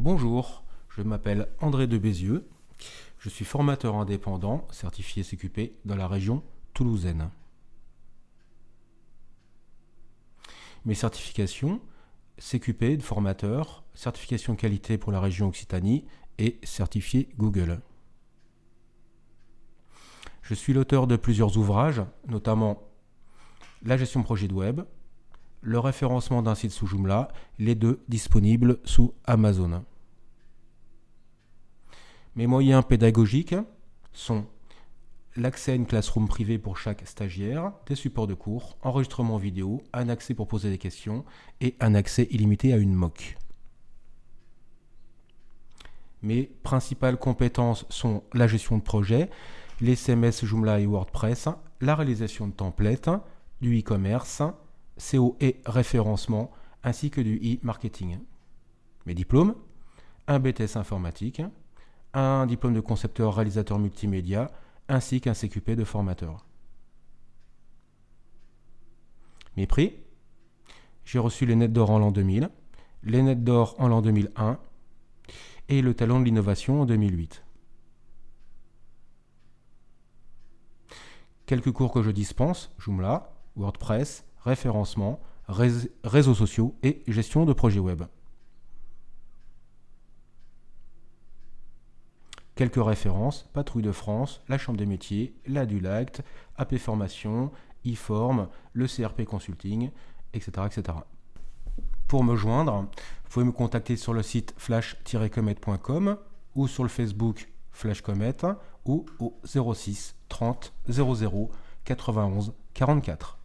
Bonjour, je m'appelle André de Bézieux. Je suis formateur indépendant certifié CQP dans la région toulousaine. Mes certifications CQP de formateur, certification qualité pour la région Occitanie et certifié Google. Je suis l'auteur de plusieurs ouvrages, notamment la gestion projet de web, le référencement d'un site sous Joomla, les deux disponibles sous Amazon. Mes moyens pédagogiques sont l'accès à une classroom privée pour chaque stagiaire, des supports de cours, enregistrement vidéo, un accès pour poser des questions et un accès illimité à une MOOC. Mes principales compétences sont la gestion de projet, les CMS Joomla et WordPress, la réalisation de templates, du e-commerce, CO et référencement, ainsi que du e-marketing. Mes diplômes un BTS informatique, un diplôme de concepteur réalisateur multimédia, ainsi qu'un CQP de formateur. Mes prix J'ai reçu les Nets d'or en l'an 2000, les Nets d'or en l'an 2001 et le Talent de l'innovation en 2008. quelques cours que je dispense, Joomla, WordPress, référencement, réseaux sociaux et gestion de projets web. Quelques références, Patrouille de France, la Chambre des métiers, la Dulact, AP Formation, eForm, le CRP Consulting, etc., etc. Pour me joindre, vous pouvez me contacter sur le site flash-comet.com ou sur le Facebook Flash Comet ou au 06 30 00 91 44.